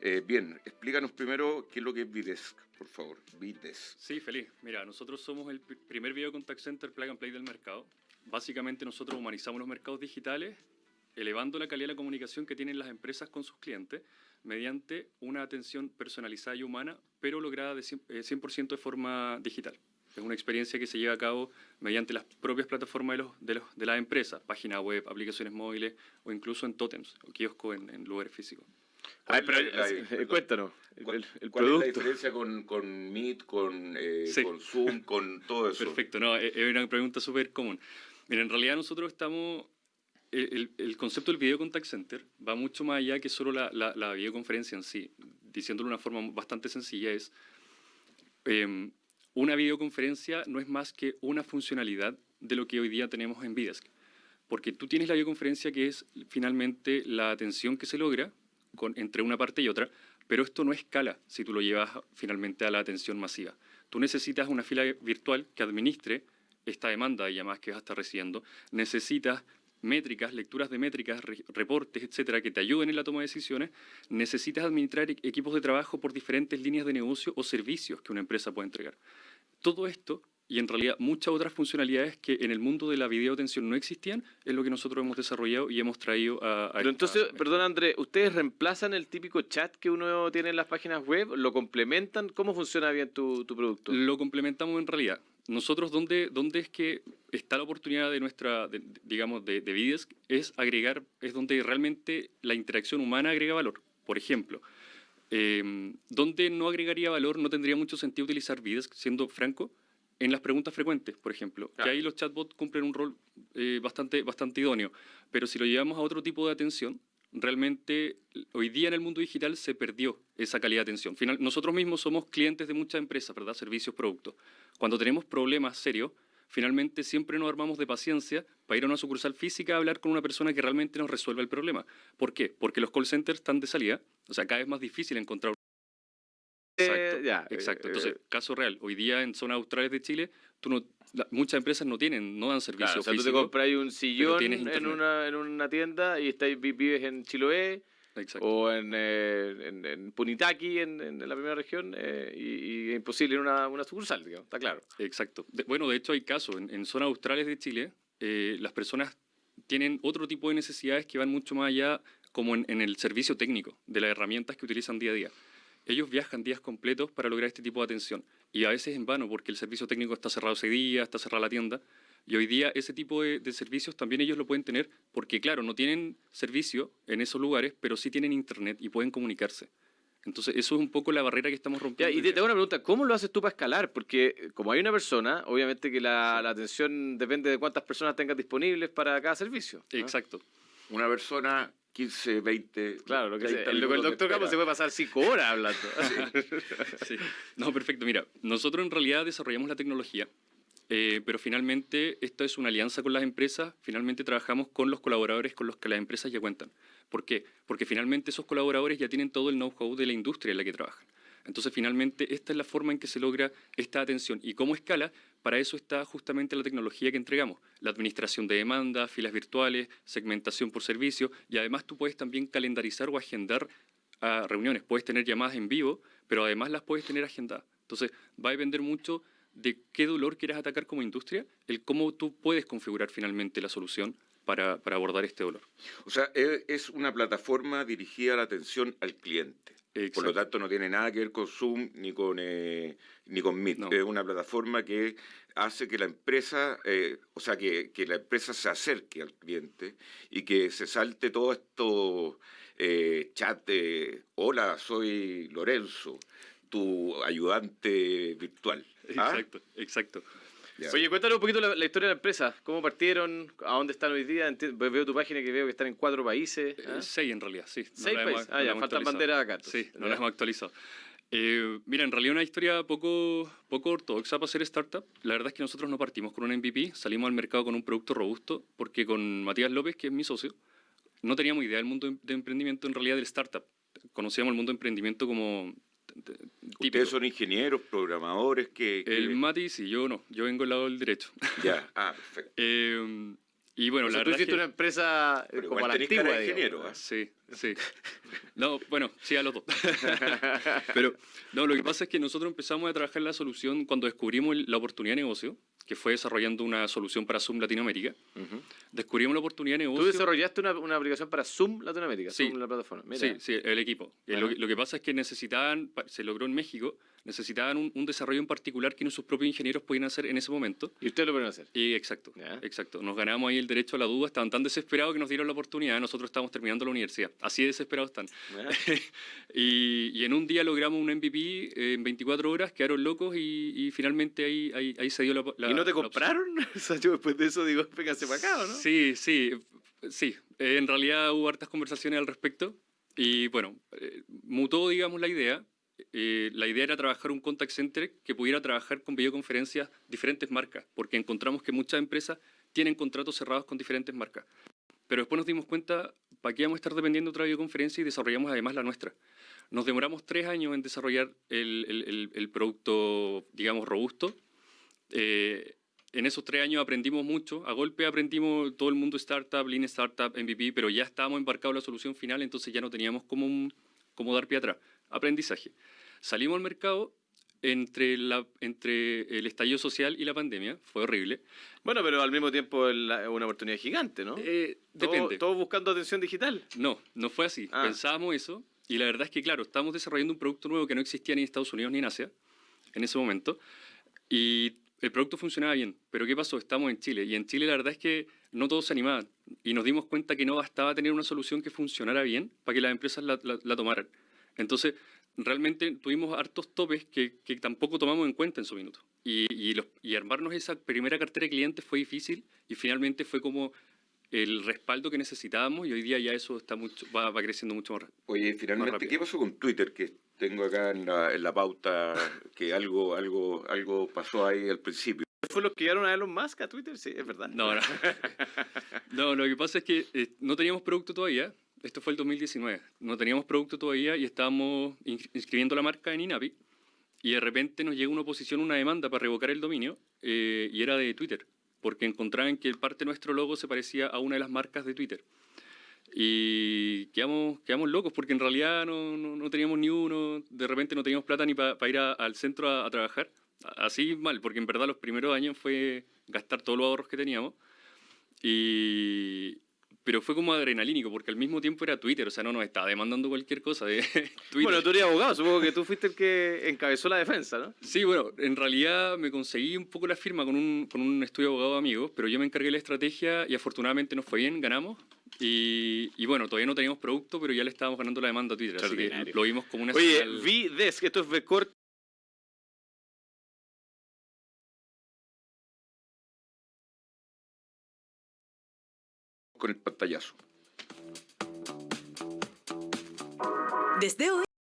Eh, bien, explícanos primero qué es lo que es Videsk, por favor. Videsk. Sí, feliz. Mira, nosotros somos el primer video contact center plug and play del mercado. Básicamente nosotros humanizamos los mercados digitales, elevando la calidad de la comunicación que tienen las empresas con sus clientes mediante una atención personalizada y humana, pero lograda de 100%, eh, de forma digital. Es una experiencia que se lleva a cabo mediante las propias plataformas de, los, de, los, de las empresas, página web, aplicaciones móviles o incluso en totems o kioscos en, lugares físicos. Ay, pero, eh, cuéntanos, ¿cuál, es la diferencia con, con Meet, con, eh, con, Zoom, con todo eso? Perfecto, no, es una pregunta súper común. Mira, en realidad nosotros estamos... El, el, concepto del video contact center va mucho más allá que solo la, la, videoconferencia en sí. Diciéndolo de una forma bastante sencilla, es... Em, una videoconferencia no es más que una funcionalidad de lo que hoy día tenemos en Videsk. Porque tú tienes la videoconferencia que es finalmente la atención que se logra entre una parte y otra, pero esto no escala si tú lo llevas finalmente a la atención masiva. Tú necesitas una fila virtual que administre esta demanda de llamadas que vas a estar recibiendo. Necesitas métricas, lecturas de métricas, reportes, etcétera, que te ayuden en la toma de decisiones, necesitas administrar equipos de trabajo por diferentes líneas de negocio o servicios que una empresa puede entregar. Todo esto y en realidad muchas otras funcionalidades que en el mundo de la videoatención no existían, es lo que nosotros hemos desarrollado y hemos traído a... Pero entonces, perdón André, ¿ustedes reemplazan el típico chat que uno tiene en las páginas web? ¿Lo complementan? ¿Cómo funciona bien tu, tu producto? Lo complementamos en realidad. Nosotros, ¿dónde, dónde es que está la oportunidad de nuestra, digamos, de, de Videsk? Es agregar, es donde realmente la interacción humana agrega valor. Por ejemplo, eh, donde no agregaría valor, no tendría mucho sentido utilizar Videsk, siendo franco, en las preguntas frecuentes, por ejemplo, que ahí los chatbots cumplen un rol eh, bastante, bastante idóneo. Pero si lo llevamos a otro tipo de atención, realmente hoy día en el mundo digital se perdió esa calidad de atención. Final, nosotros mismos somos clientes de muchas empresas, ¿verdad? Servicios, productos. Cuando tenemos problemas serios, finalmente siempre nos armamos de paciencia para ir a una sucursal física a hablar con una persona que realmente nos resuelva el problema. ¿Por qué? Porque los call centers están de salida, o sea, cada vez más difícil encontrar Exacto, ya, exacto. Entonces, eh, caso real, hoy día en zonas australes de Chile, tú no, muchas empresas no tienen, no dan servicio claro, o sea, tú te compras un sillón en una, en una tienda y vives en Chiloé o en, eh, en, Punitaqui, en, la primera región, eh, y, es imposible en una, una, sucursal, digamos, está claro. Exacto. bueno, de hecho hay casos, en, zonas australes de Chile, las personas tienen otro tipo de necesidades que van mucho más allá como en el servicio técnico, de las herramientas que utilizan día a día ellos viajan días completos para lograr este tipo de atención. Y a veces en vano, porque el servicio técnico está cerrado ese día, está cerrada la tienda. Y hoy día ese tipo de, servicios también ellos lo pueden tener porque, claro, no tienen servicio en esos lugares, pero sí tienen internet y pueden comunicarse. Entonces, eso es un poco la barrera que estamos rompiendo. y te, tengo una pregunta, ¿cómo lo haces tú para escalar? Porque eh, como hay una persona, obviamente que la, atención depende de cuántas personas tengas disponibles para cada servicio. Exacto. Una persona 15, 20. Claro, lo que el, doctor Campos se puede pasar 5 horas hablando. Sí. No, perfecto. Mira, nosotros en realidad desarrollamos la tecnología, eh, pero finalmente esto es una alianza con las empresas. Finalmente trabajamos con los colaboradores con los que las empresas ya cuentan. ¿Por qué? Porque finalmente esos colaboradores ya tienen todo el know-how de la industria en la que trabajan. Entonces, finalmente, esta es la forma en que se logra esta atención. ¿Y cómo escala? Para eso está justamente la tecnología que entregamos. La administración de demanda, filas virtuales, segmentación por servicio, y además tú puedes también calendarizar o agendar a reuniones. Puedes tener llamadas en vivo, pero además las puedes tener agendadas. Entonces, va a depender mucho de qué dolor quieras atacar como industria, el cómo tú puedes configurar finalmente la solución para, para, abordar este dolor. O sea, es una plataforma dirigida a la atención al cliente. Por lo tanto, no tiene nada que ver con Zoom ni con, eh, ni con Meet. Es una plataforma que hace que la empresa, eh, o sea, que, que, la empresa se acerque al cliente y que se salte todo esto eh, chat de, hola, soy Lorenzo, tu ayudante virtual. ¿Ah? Exacto, exacto. Oye, cuéntanos un poquito la, historia de la empresa. ¿Cómo partieron? ¿A dónde están hoy día? veo tu página que veo que están en cuatro países. ¿ah? seis en realidad, sí. seis países. ah, ya, faltan banderas acá. Sí, no las hemos actualizado. Eh, mira, en realidad una historia poco, poco ortodoxa para ser startup. La verdad es que nosotros no partimos con un MVP, salimos al mercado con un producto robusto, porque con Matías López, que es mi socio, no teníamos idea del mundo de emprendimiento en realidad del startup. Conocíamos el mundo de emprendimiento como Ustedes son ingenieros, programadores, que... El Mati sí, yo no, yo vengo del lado del derecho. Ya, ah, perfecto. Eh, Y bueno, la tú hiciste una empresa como la antigua, ingeniero. ¿ah? Sí, sí. No, bueno, sí a los dos. Pero no, lo que pasa es que nosotros empezamos a trabajar la solución cuando descubrimos la oportunidad de negocio, que fue desarrollando una solución para Zoom Latinoamérica. Descubrimos la oportunidad de negocio. ¿Tú desarrollaste una, una aplicación para Zoom Latinoamérica? Sí, Zoom, la plataforma. sí, sí, el equipo. Lo, lo, que pasa es que necesitaban, se logró en México, necesitaban un, desarrollo en particular que nuestros propios ingenieros podían hacer en ese momento. ¿Y ustedes lo pueden hacer? Y exacto, exacto. Nos ganamos ahí el derecho a la duda, estaban tan desesperados que nos dieron la oportunidad, nosotros estábamos terminando la universidad, así de desesperados están. y, en un día logramos un MVP eh, en 24 horas, quedaron locos y, finalmente ahí, ahí, se dio la, ¿Y no te compraron? yo después de eso digo, pégase para acá, ¿no? Sí, sí, sí. en realidad hubo hartas conversaciones al respecto y bueno, eh, mutó, digamos, la idea eh, la idea era trabajar un contact center que pudiera trabajar con videoconferencias diferentes marcas, porque encontramos que muchas empresas tienen contratos cerrados con diferentes marcas. Pero después nos dimos cuenta, ¿para qué vamos a estar dependiendo de otra videoconferencia y desarrollamos además la nuestra? Nos demoramos tres años en desarrollar el, producto, digamos, robusto. Eh, en esos tres años aprendimos mucho. A golpe aprendimos todo el mundo startup, Lean Startup, MVP, pero ya estábamos embarcados en la solución final, entonces ya no teníamos cómo, cómo dar pie atrás aprendizaje. Salimos al mercado entre, la, entre el estallido social y la pandemia, fue horrible. Bueno, pero al mismo tiempo es una oportunidad gigante, ¿no? Eh, depende. ¿Todos buscando atención digital? No, no fue así. Ah. Pensábamos eso y la verdad es que, claro, estábamos desarrollando un producto nuevo que no existía ni en Estados Unidos ni en Asia en ese momento y el producto funcionaba bien. Pero ¿qué pasó? Estamos en Chile y en Chile la verdad es que no todos se animaban y nos dimos cuenta que no bastaba tener una solución que funcionara bien para que las empresas la tomaran. Entonces, realmente tuvimos hartos topes que, tampoco tomamos en cuenta en su minuto. Y, y, armarnos esa primera cartera de clientes fue difícil y finalmente fue como el respaldo que necesitábamos y hoy día ya eso está mucho, va, creciendo mucho más rápido. Oye, finalmente, ¿qué pasó con Twitter? Que tengo acá en la, pauta que algo, algo, algo pasó ahí al principio. ¿Fue los que llegaron a Elon Musk a Twitter? Sí, es verdad. No, no. no, lo que pasa es que eh, no teníamos producto todavía esto fue el 2019, no teníamos producto todavía y estábamos inscribiendo la marca en INAPI y de repente nos llega una oposición, una demanda para revocar el dominio eh, y era de Twitter, porque encontraban que parte de nuestro logo se parecía a una de las marcas de Twitter. Y quedamos, quedamos locos porque en realidad no, no, teníamos ni uno, de repente no teníamos plata ni para ir al centro a, a, trabajar. Así mal, porque en verdad los primeros años fue gastar todos los ahorros que teníamos. Y, pero fue como adrenalínico, porque al mismo tiempo era Twitter, o sea, no nos estaba demandando cualquier cosa de Twitter. Bueno, tú eres abogado, supongo que tú fuiste el que encabezó la defensa, ¿no? Sí, bueno, en realidad me conseguí un poco la firma con un, con un estudio de abogado de amigos, pero yo me encargué de la estrategia y afortunadamente nos fue bien, ganamos. Y, y, bueno, todavía no teníamos producto, pero ya le estábamos ganando la demanda a Twitter, así que lo vimos como una Oye, vi VDesk, esto es Vcor con el pantallazo. Desde hoy